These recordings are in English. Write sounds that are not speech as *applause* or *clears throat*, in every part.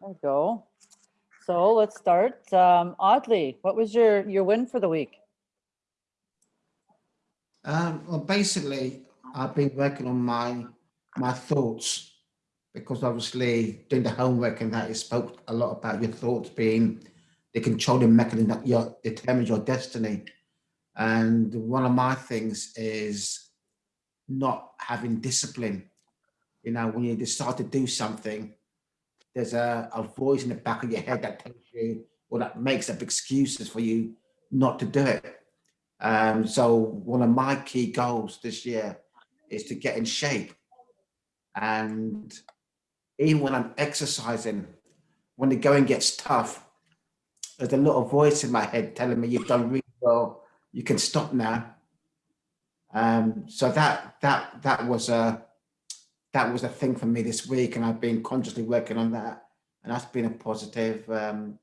There we go. So let's start. Um, Audley, what was your, your win for the week? Um, well, basically, I've been working on my my thoughts because obviously doing the homework and that it spoke a lot about your thoughts being the controlling mechanism that your determines your destiny. And one of my things is not having discipline. You know, when you decide to do something, there's a, a voice in the back of your head that tells you or that makes up excuses for you not to do it. Um, so one of my key goals this year is to get in shape. And even when I'm exercising, when the going gets tough, there's a little voice in my head telling me you've done really well, you can stop now. Um, so that that that was a that was a thing for me this week, and I've been consciously working on that, and that's been a positive. Um,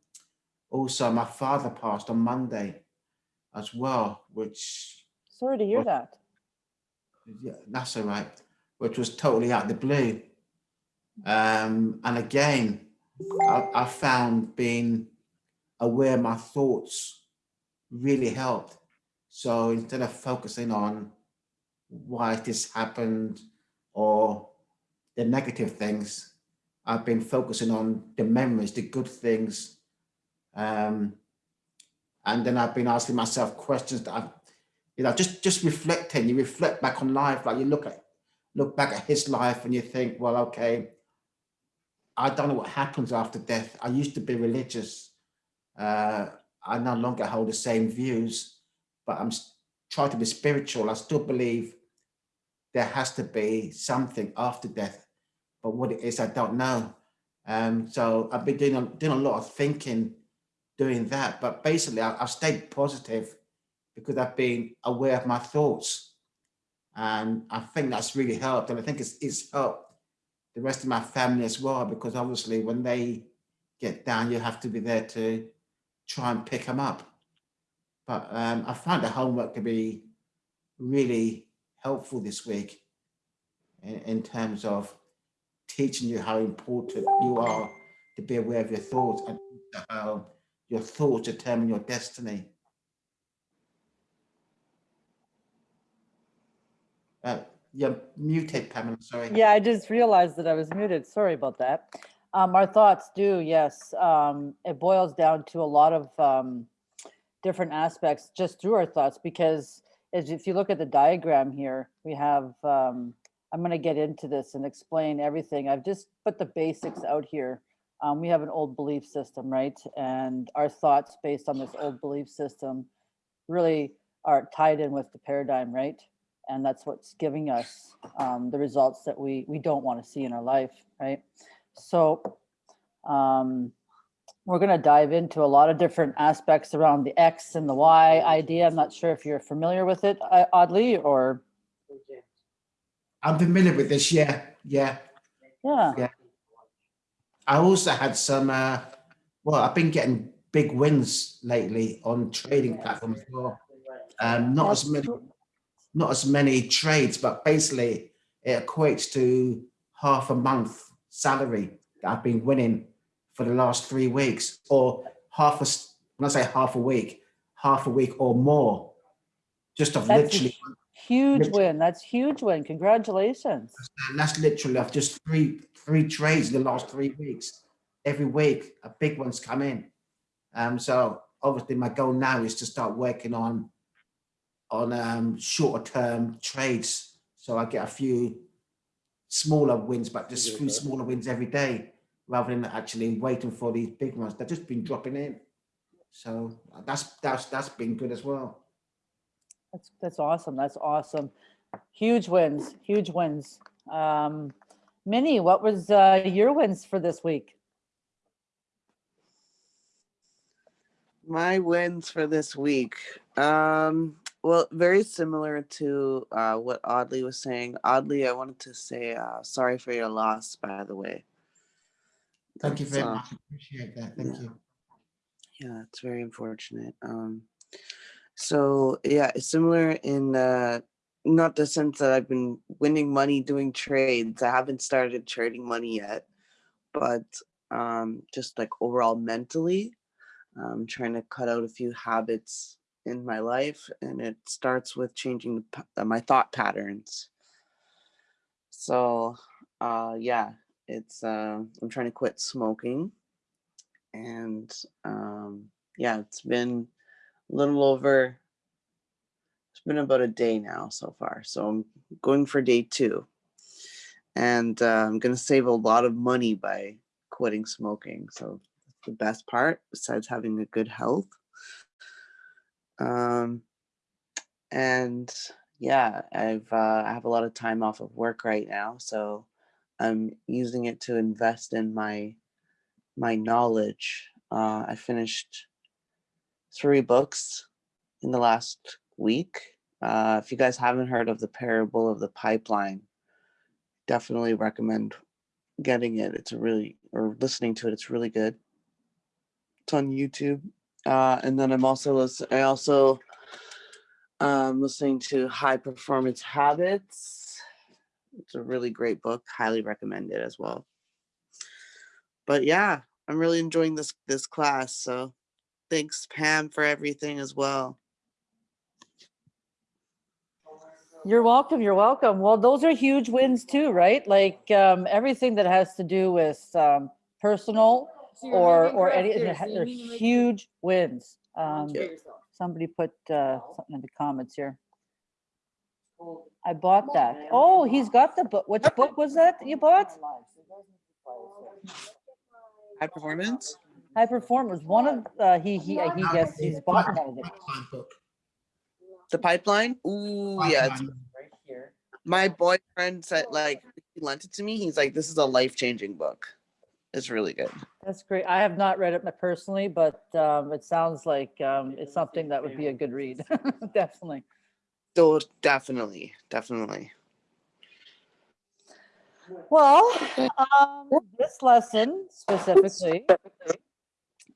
also, my father passed on Monday as well, which Sorry to hear Well- that. yeah, that's all right, which was totally out of the blue. Um, and again, I, I found being aware of my thoughts really helped. So instead of focusing on why this happened or the negative things, I've been focusing on the memories, the good things. Um, and then I've been asking myself questions that I've you know, just just reflecting, you reflect back on life, like you look at look back at his life and you think, well, okay, I don't know what happens after death. I used to be religious. Uh, I no longer hold the same views, but I'm trying to be spiritual. I still believe there has to be something after death, but what it is, I don't know. Um, so I've been doing a, doing a lot of thinking, doing that, but basically I, I've stayed positive because I've been aware of my thoughts. And I think that's really helped. And I think it's, it's helped the rest of my family as well, because obviously when they get down, you have to be there to try and pick them up. But um, I found the homework to be really helpful this week in, in terms of teaching you how important you are to be aware of your thoughts and how your thoughts determine your destiny. Uh, you're muted, Pamela, sorry. Yeah, I just realized that I was muted. Sorry about that. Um, our thoughts do, yes. Um, it boils down to a lot of um, different aspects just through our thoughts because as if you look at the diagram here, we have, um, I'm going to get into this and explain everything. I've just put the basics out here. Um, we have an old belief system, right? And our thoughts based on this old belief system really are tied in with the paradigm, right? and that's what's giving us um, the results that we we don't want to see in our life, right? So um, we're going to dive into a lot of different aspects around the X and the Y idea. I'm not sure if you're familiar with it, uh, Audley, or I'm familiar with this, yeah, yeah. yeah. Yeah. I also had some, uh, well, I've been getting big wins lately on trading platforms as well. Um, not as many, not as many trades, but basically it equates to half a month salary that I've been winning for the last three weeks or half a, s- when I say half a week, half a week or more, just of That's a literally, Huge literally- win. That's huge win. Congratulations. and that's literally of just three, three trades in the last three weeks. Every week, a big one's come in. Um, so obviously my goal now is to start working on on um, shorter term trades. So I get a few smaller wins, but just few smaller wins every day, rather than actually waiting for these big ones. They've just been dropping in. So that's that's that's been good as well. That's that's awesome. That's awesome. Huge wins. Huge wins. Um, Minnie, what was uh, your wins for this week? My wins for this week. Um, well, very similar to uh, what Audley was saying. Audley, I wanted to say uh, sorry for your loss, by the way. Thank you very much. Appreciate that. Thank yeah. you. Yeah, it's very unfortunate. Um, so yeah, it's similar in uh, not the sense that I've been winning money doing trades. I haven't started trading money yet, but um, just like overall mentally. I'm trying to cut out a few habits in my life, and it starts with changing the uh, my thought patterns. So, uh, yeah, it's uh, I'm trying to quit smoking, and um, yeah, it's been a little over. It's been about a day now so far, so I'm going for day two, and uh, I'm gonna save a lot of money by quitting smoking. So the best part, besides having a good health. Um, and yeah, I've uh, I have a lot of time off of work right now, so I'm using it to invest in my my knowledge. Uh, I finished three books in the last week. Uh, if you guys haven't heard of the parable of the pipeline, definitely recommend getting it. It's a really or listening to it. It's really good. It's on YouTube. Uh, and then I'm also. I also um, listening to High Performance Habits. It's a really great book. Highly recommend it as well. But yeah, I'm really enjoying this this class. So thanks Pam for everything as well. You're welcome. You're welcome. Well, those are huge wins too, right? Like um, everything that has to do with um, personal So or or any, upstairs, they're you mean to make- huge wins. Um, somebody put uh, something in the comments here. I bought that. Oh, he's got the book. Which book was that that you bought? High performance. High Performers. One of uh, he he he guessed he's bought one of them. The pipeline. Ooh, yeah. it's- Pipeline. My boyfriend said like he lent it to me. He's like, this is a life changing book. It's really good. That's great. I have not read it personally, but um, it sounds like um, it's something that would be a good read. *laughs* Definitely. So definitely, definitely. Well, um, this lesson specifically,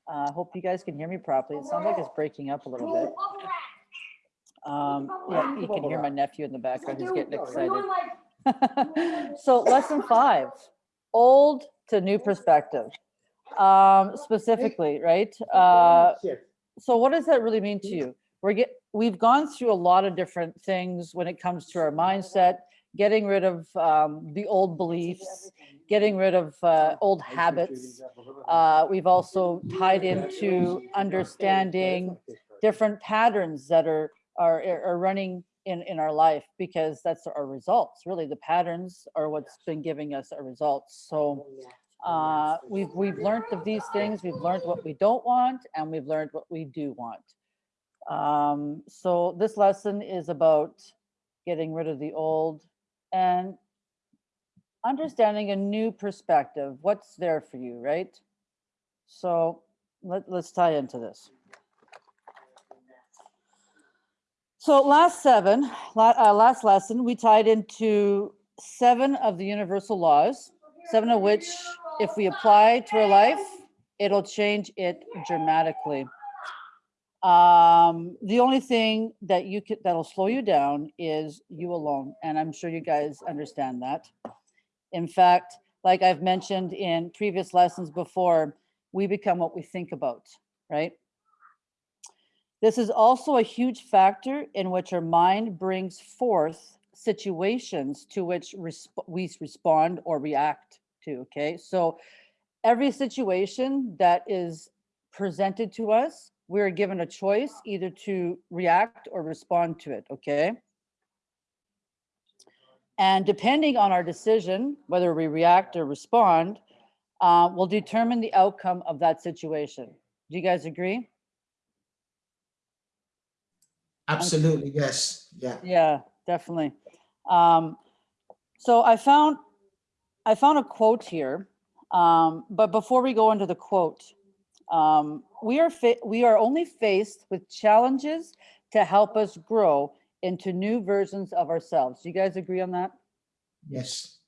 I hope you guys can hear me properly. It sounds like it's breaking up a little bit. Um, yeah, you can hear my nephew in the background. He's getting excited. *laughs* so lesson five, old to new perspective. Um, specifically, right? Uh, so what does that really mean to you? We're get, we've gone through a lot of different things when it comes to our mindset, getting rid of um, the old beliefs, getting rid of uh, old habits. Uh, we've also tied into understanding different patterns that are are are running in in our life because that's our results. Really, the patterns are what's been giving us our results. So uh, we've we've learned of these things. We've learned what we don't want, and we've learned what we do want. Um, so this lesson is about getting rid of the old and understanding a new perspective. What's there for you, right? So let, let's tie into this. So last seven, uh, last lesson, we tied into seven of the universal laws, seven of which, if we apply to our life, it'll change it dramatically. Um, the only thing that you could, that'll slow you down is you alone. And I'm sure you guys understand that. In fact, like I've mentioned in previous lessons before, we become what we think about, right? This is also a huge factor in which our mind brings forth situations to which resp- we respond or react to, okay? So every situation that is presented to us, we're given a choice either to react or respond to it, okay? And depending on our decision, whether we react or respond, uh, will determine the outcome of that situation. Do you guys agree? Absolutely, yes. Yeah. Yeah, definitely. Um, so I found, I found a quote here. Um, but before we go into the quote, um, we are we are only faced with challenges to help us grow into new versions of ourselves. Do you guys agree on that? Yes.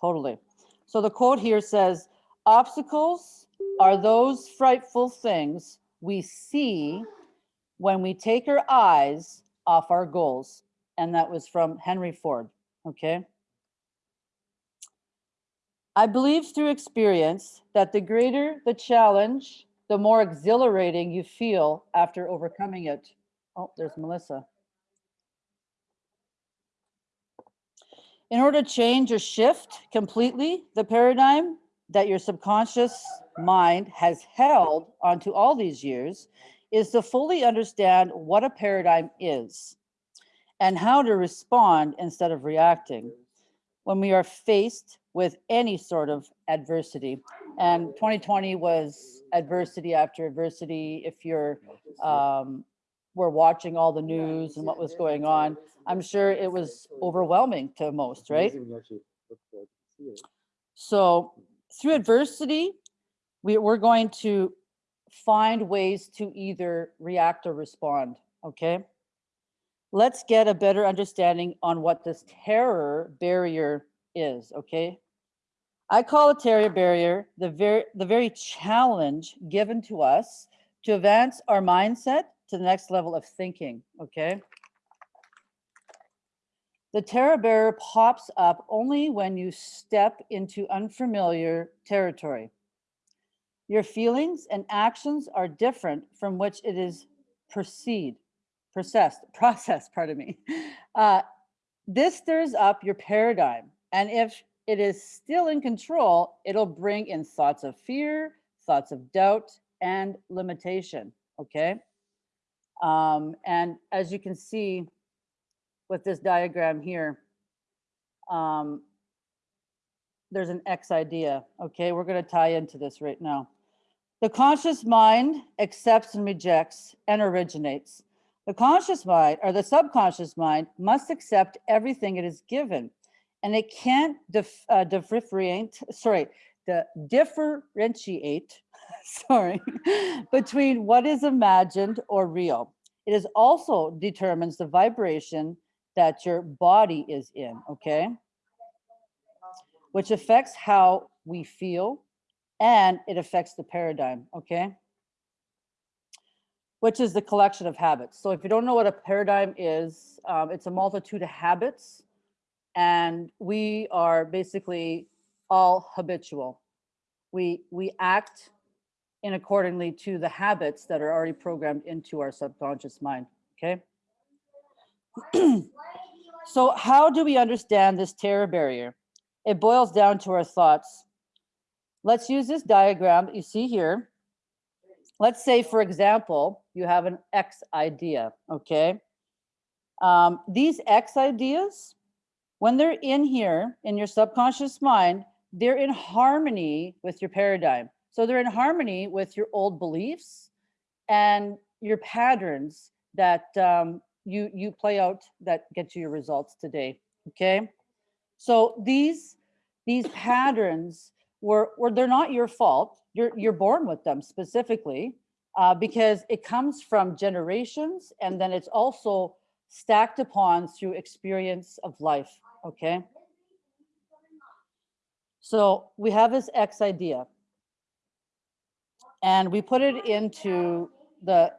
Totally. So the quote here says, obstacles are those frightful things we see when we take our eyes off our goals. And that was from Henry Ford. Okay. I believe through experience that the greater the challenge, the more exhilarating you feel after overcoming it. Oh, there's Melissa. In order to change or shift completely the paradigm that your subconscious mind has held onto all these years is to fully understand what a paradigm is and how to respond instead of reacting when we are faced with any sort of adversity. And 2020 was adversity after adversity. If you're um, were watching all the news and what was going on, I'm sure it was overwhelming to most, right? So through adversity, we, we're going to find ways to either react or respond, okay? Let's get a better understanding on what this terror barrier is, okay? I call a terror barrier the very, the very challenge given to us to advance our mindset to the next level of thinking, okay? The terror barrier pops up only when you step into unfamiliar territory. Your feelings and actions are different from which it is proceed, processed, *laughs* processed, pardon me. Uh, this stirs up your paradigm. And if it is still in control, it'll bring in thoughts of fear, thoughts of doubt, and limitation, okay? Um, and as you can see with this diagram here, um, there's an X idea, okay? We're gonna tie into this right now. The conscious mind accepts and rejects and originates. The conscious mind or the subconscious mind must accept everything it is given and it can't dif, uh, differentiate, sorry, the differentiate, *laughs* sorry, between what is imagined or real. It is also determines the vibration that your body is in, okay? Which affects how we feel and it affects the paradigm, okay? Which is the collection of habits. So if you don't know what a paradigm is, um, it's a multitude of habits and we are basically all habitual. We, we act in accordingly to the habits that are already programmed into our subconscious mind, okay? *clears throat* so how do we understand this terror barrier? It boils down to our thoughts. Let's use this diagram that you see here. Let's say, for example, you have an X idea, okay? Um, these X ideas, when they're in here in your subconscious mind, they're in harmony with your paradigm. So they're in harmony with your old beliefs and your patterns that um, you you play out that get you your results today. Okay, so these these patterns were were they're not your fault. You're you're born with them specifically uh, because it comes from generations and then it's also stacked upon through experience of life okay? So we have this X idea. And we put it into the,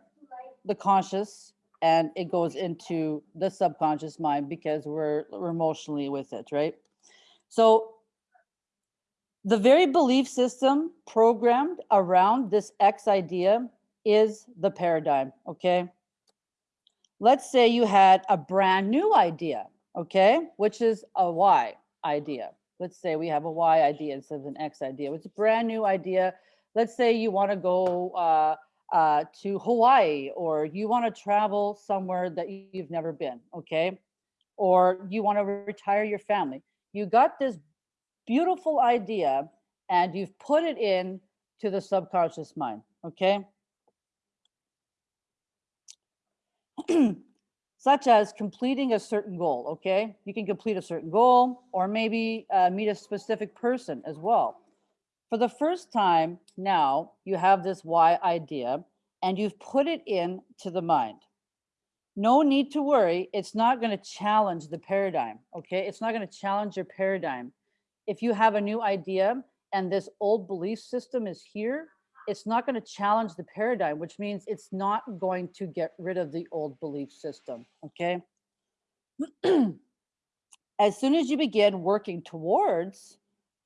the conscious and it goes into the subconscious mind because we're, we're emotionally with it, right? So the very belief system programmed around this X idea is the paradigm, okay? Let's say you had a brand new idea okay, which is a Y idea. Let's say we have a Y idea instead of an X idea. It's a brand new idea. Let's say you want to go uh, uh, to Hawaii or you want to travel somewhere that you've never been, okay? Or you want to retire your family. You got this beautiful idea and you've put it in to the subconscious mind, okay? *clears throat* *clears throat* such as completing a certain goal, okay? You can complete a certain goal or maybe uh, meet a specific person as well. For the first time now, you have this Y idea and you've put it in to the mind. No need to worry, it's not gonna challenge the paradigm, okay? It's not gonna challenge your paradigm. If you have a new idea and this old belief system is here, it's not going to challenge the paradigm, which means it's not going to get rid of the old belief system. Okay. *clears throat* as soon as you begin working towards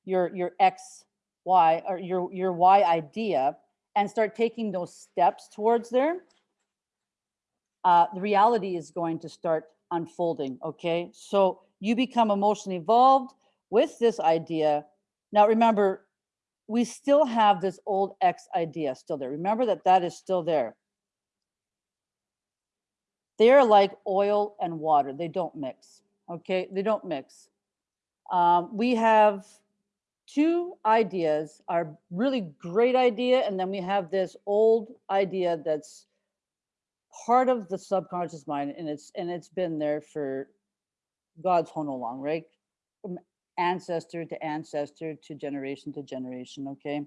your, your X, Y, or your, your Y idea and start taking those steps towards there, uh, the reality is going to start unfolding, okay? So you become emotionally involved with this idea. Now remember, we still have this old X idea still there. Remember that that is still there. They're like oil and water. They don't mix, okay? They don't mix. Um, we have two ideas, our really great idea, and then we have this old idea that's part of the subconscious mind, and it's and it's been there for God's whole long, right? Ancestor to ancestor to generation to generation. Okay,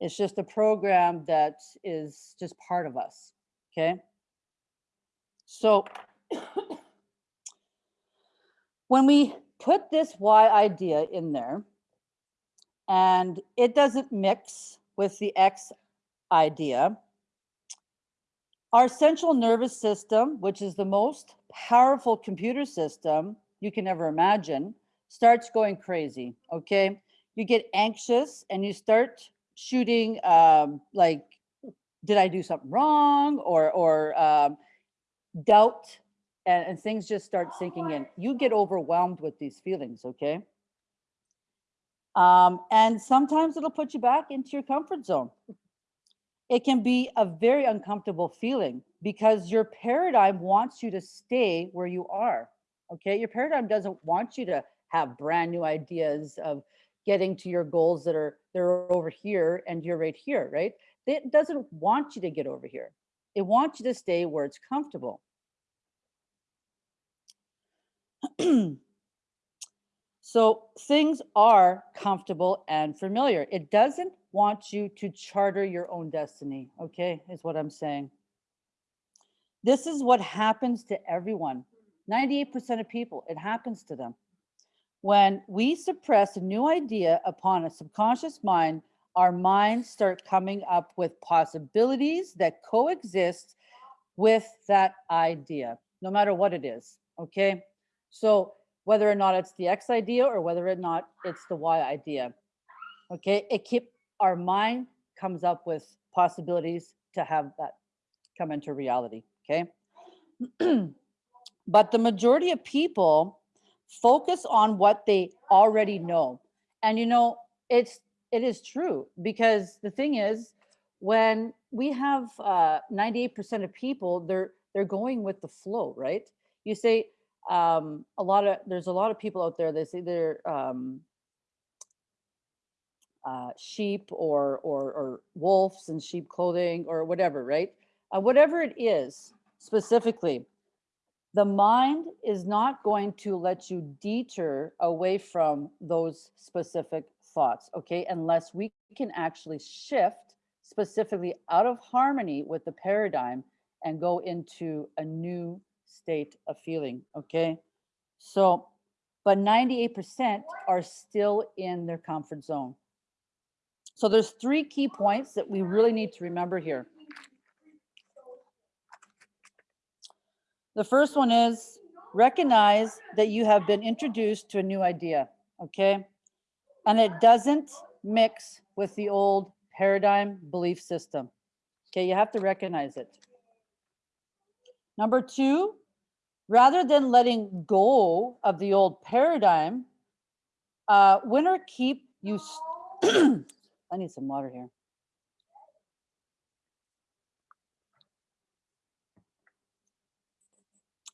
it's just a program that is just part of us. Okay, so *coughs* when we put this Y idea in there, and it doesn't mix with the X idea, our central nervous system, which is the most powerful computer system you can ever imagine, starts going crazy. Okay. You get anxious and you start shooting um, like, did I do something wrong? Or, or um, doubt and, and things just start sinking in. You get overwhelmed with these feelings. Okay. Um, and sometimes it'll put you back into your comfort zone it can be a very uncomfortable feeling because your paradigm wants you to stay where you are. Okay. Your paradigm doesn't want you to have brand new ideas of getting to your goals that are they're over here and you're right here, right? It doesn't want you to get over here. It wants you to stay where it's comfortable. *clears throat* so things are comfortable and familiar. It doesn't want you to charter your own destiny, okay, is what I'm saying. This is what happens to everyone. 98% of people, it happens to them. When we suppress a new idea upon a subconscious mind, our minds start coming up with possibilities that coexist with that idea, no matter what it is, okay? So whether or not it's the X idea or whether or not it's the Y idea, okay? It keep our mind comes up with possibilities to have that come into reality, okay? *clears throat* but the majority of people focus on what they already know. And you know, it's it is true because the thing is when we have 98% uh, of people, they're they're going with the flow, right? You say um, a lot of there's a lot of people out there. They say they're um, uh, sheep or, or, or wolves in sheep clothing or whatever, right? Uh, whatever it is specifically, the mind is not going to let you deter away from those specific thoughts, okay? Unless we can actually shift specifically out of harmony with the paradigm and go into a new state of feeling, okay? So, but 98% are still in their comfort zone. So there's three key points that we really need to remember here. The first one is recognize that you have been introduced to a new idea, okay? And it doesn't mix with the old paradigm belief system. Okay, you have to recognize it. Number two, rather than letting go of the old paradigm, uh, winner keep you *clears throat* I need some water here.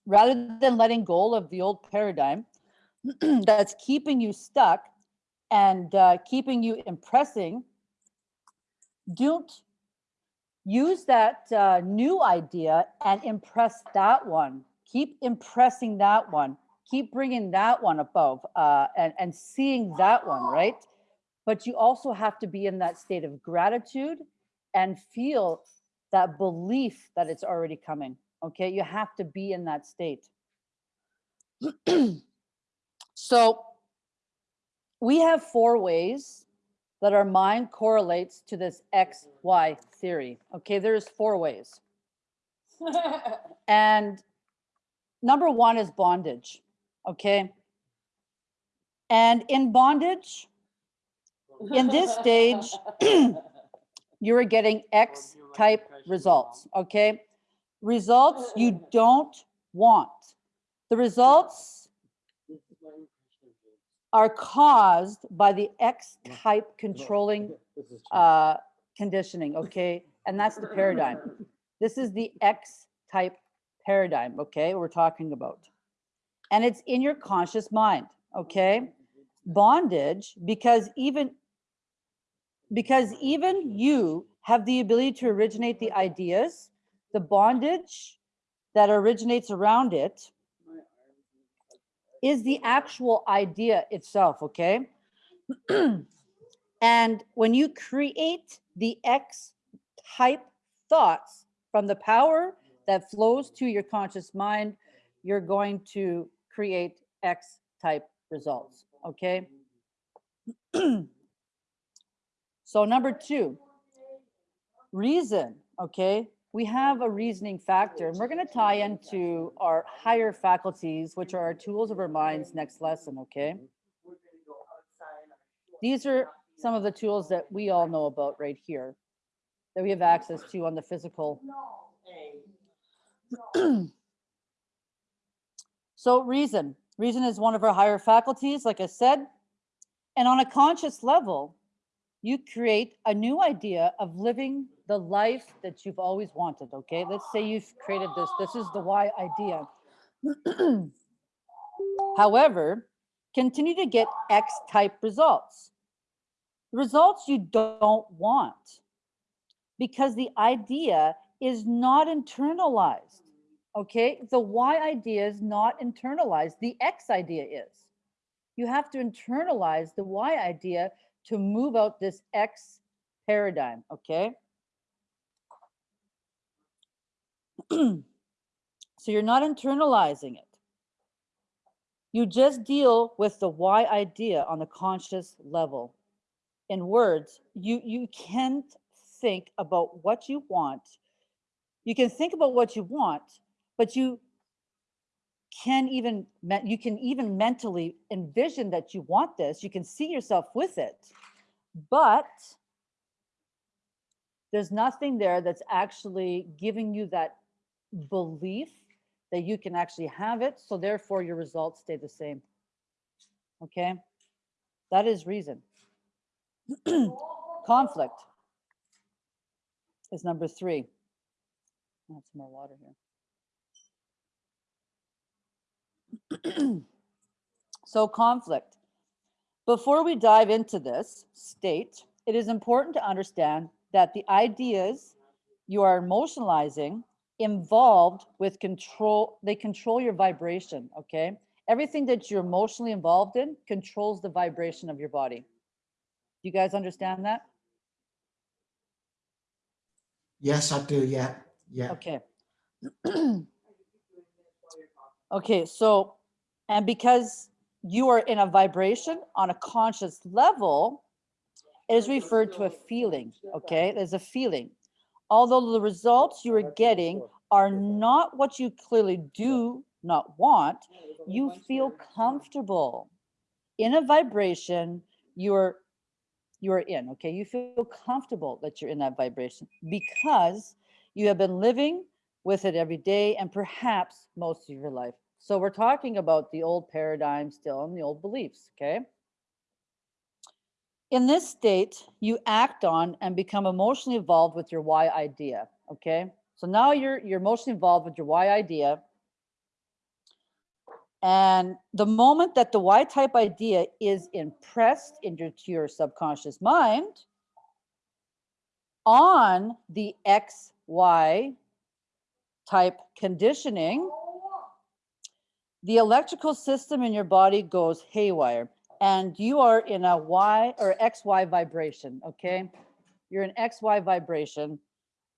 Rather than letting go of the old paradigm *clears throat* that's keeping you stuck and uh, keeping you impressing, don't use that uh, new idea and impress that one. Keep impressing that one. Keep bringing that one above uh, and, and seeing that one, right? but you also have to be in that state of gratitude and feel that belief that it's already coming. Okay, you have to be in that state. *clears throat* so we have four ways that our mind correlates to this XY theory. Okay, there's four ways. *laughs* and number one is bondage. Okay. And in bondage, In this stage, *laughs* *clears throat* you are getting X type results, okay? Results you don't want. The results are caused by the X type controlling uh, conditioning, okay? And that's the paradigm. This is the X type paradigm, okay, we're talking about. And it's in your conscious mind, okay? Bondage, because even because even you have the ability to originate the ideas, the bondage that originates around it is the actual idea itself, okay? *clears throat* and when you create the X type thoughts from the power that flows to your conscious mind, you're going to create X type results, okay? *clears throat* so number two, reason, okay? We have a reasoning factor and we're gonna tie into our higher faculties, which are our tools of our minds next lesson, okay? These are some of the tools that we all know about right here that we have access to on the physical. so reason, reason is one of our higher faculties, like I said. And on a conscious level, you create a new idea of living the life that you've always wanted, okay? Let's say you've created this, this is the Y idea. *clears throat* However, continue to get X type results. Results you don't want because the idea is not internalized. Okay, the Y idea is not internalized, the X idea is. You have to internalize the Y idea to move out this X paradigm, okay? *clears throat* so you're not internalizing it. You just deal with the Y idea on the conscious level. In words, you, you can't think about what you want. You can think about what you want, but you can even, you can even mentally envision that you want this. You can see yourself with it, but there's nothing there that's actually giving you that belief that you can actually have it. So therefore your results stay the same. Okay? That is reason. *clears throat* Conflict is number three. Add some more water here. *clears throat* so conflict. Before we dive into this state, it is important to understand that the ideas you are emotionalizing involved with control, they control your vibration, okay? Everything that you're emotionally involved in controls the vibration of your body. Do you guys understand that? Yes, I do. Yeah. Yeah. Okay. *clears throat* Okay, so, and because you are in a vibration on a conscious level, it is referred to a feeling, okay? There's a feeling. Although the results you are getting are not what you clearly do not want, you feel comfortable in a vibration you're you're in, okay? You feel comfortable that you're in that vibration because you have been living with it every day and perhaps most of your life. So we're talking about the old paradigm still and the old beliefs, okay? In this state, you act on and become emotionally involved with your Y idea, okay? So now you're you're emotionally involved with your Y idea. And the moment that the Y type idea is impressed into your subconscious mind on the XY type conditioning, the electrical system in your body goes haywire and you are in a Y or XY vibration, okay? You're in XY vibration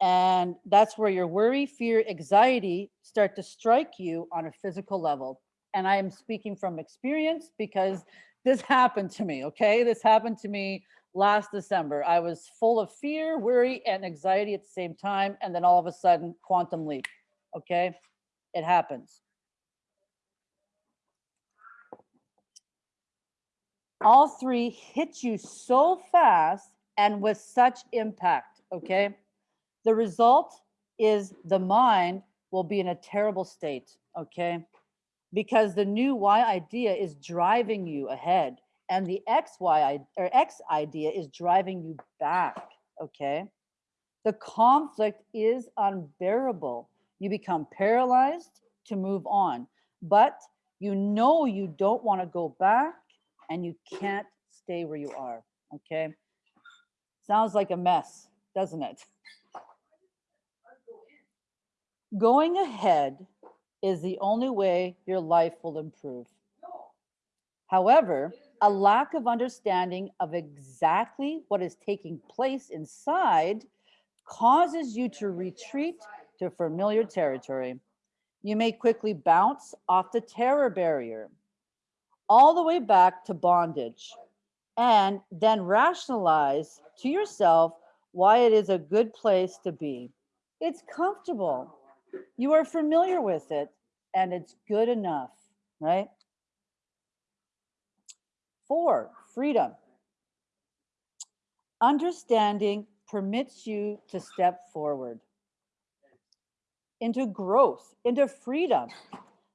and that's where your worry, fear, anxiety start to strike you on a physical level. And I am speaking from experience because this *laughs* happened to me, okay? This happened to me last December. I was full of fear, worry, and anxiety at the same time. And then all of a sudden, quantum leap, okay? It happens. All three hit you so fast and with such impact, okay? The result is the mind will be in a terrible state, okay? Because the new Y idea is driving you ahead and the X, Y, i- or X idea is driving you back, okay? The conflict is unbearable. You become paralyzed to move on, but you know you don't want to go back and you can't stay where you are, okay? Sounds like a mess, doesn't it? Going ahead is the only way your life will improve. However, a lack of understanding of exactly what is taking place inside causes you to retreat to familiar territory. You may quickly bounce off the terror barrier all the way back to bondage and then rationalize to yourself why it is a good place to be. It's comfortable. You are familiar with it and it's good enough, right? Four, freedom. Understanding permits you to step forward into growth, into freedom.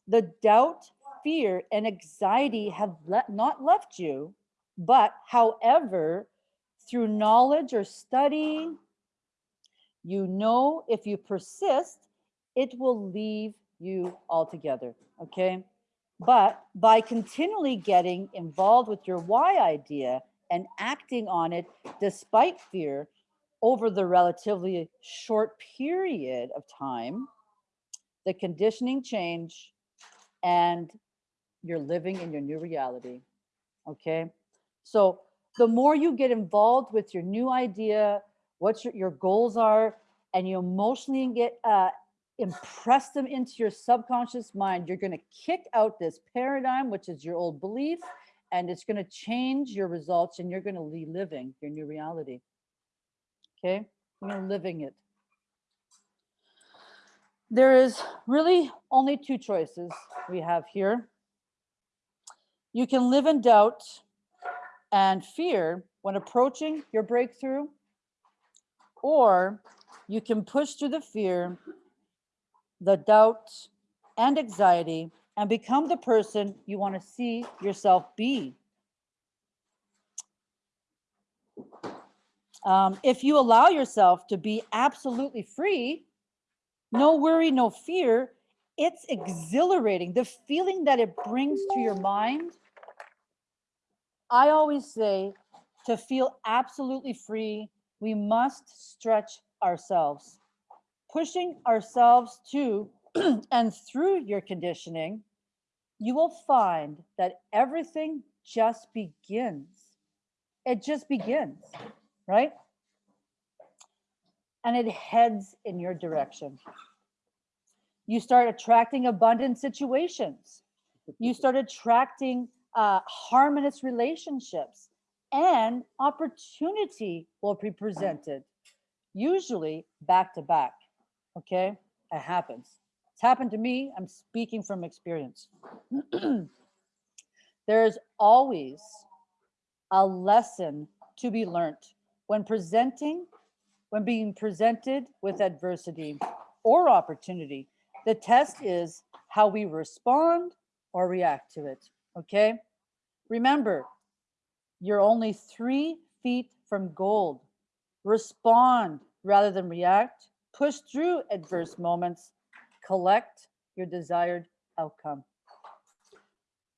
The doubt, fear, and anxiety have le- not left you, but however, through knowledge or study, you know if you persist, it will leave you altogether. Okay. But by continually getting involved with your Y idea and acting on it despite fear over the relatively short period of time, the conditioning change and you're living in your new reality. Okay. So the more you get involved with your new idea, what your, your goals are, and you emotionally get uh, impress them into your subconscious mind, you're going to kick out this paradigm, which is your old belief, and it's going to change your results, and you're going to be living your new reality. Okay, you're living it. There is really only two choices we have here. You can live in doubt and fear when approaching your breakthrough, or you can push through the fear, the doubt, and anxiety and become the person you want to see yourself be. Um, if you allow yourself to be absolutely free, no worry, no fear, it's exhilarating. The feeling that it brings to your mind. I always say to feel absolutely free, we must stretch ourselves. Pushing ourselves to *clears throat* and through your conditioning, you will find that everything just begins. It just begins, right? And it heads in your direction. You start attracting abundant situations. You start attracting uh, harmonious relationships and opportunity will be presented, usually back to back. Okay, it happens. It's happened to me. I'm speaking from experience. *clears throat* There's always a lesson to be learned when presenting, when being presented with adversity or opportunity. The test is how we respond or react to it. Okay. Remember, you're only three feet from gold. Respond rather than react. Push through adverse moments. Collect your desired outcome.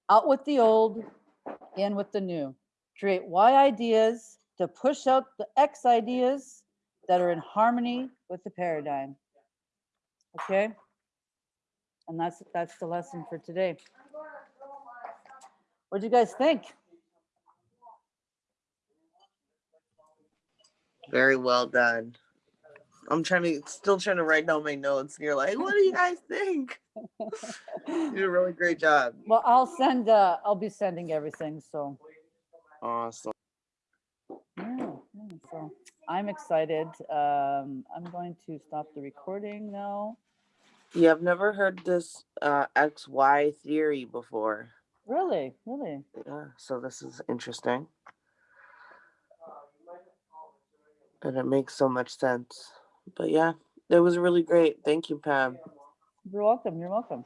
Out with the old, in with the new. Create Y ideas to push out the X ideas that are in harmony with the paradigm. Okay? And that's that's the lesson for today. What do you guys think? Very well done. I'm trying to still trying to write down my notes. And you're like, what do you guys think? *laughs* You did a really great job. Well, I'll send, uh, I'll be sending everything, so. Awesome. yeah, So I'm excited. Um, I'm going to stop the recording now. You have never heard this uh, XY theory before. Really, really. Yeah, so this is interesting. And it makes so much sense. But yeah, it was really great. Thank you, Pam. You're welcome. You're welcome.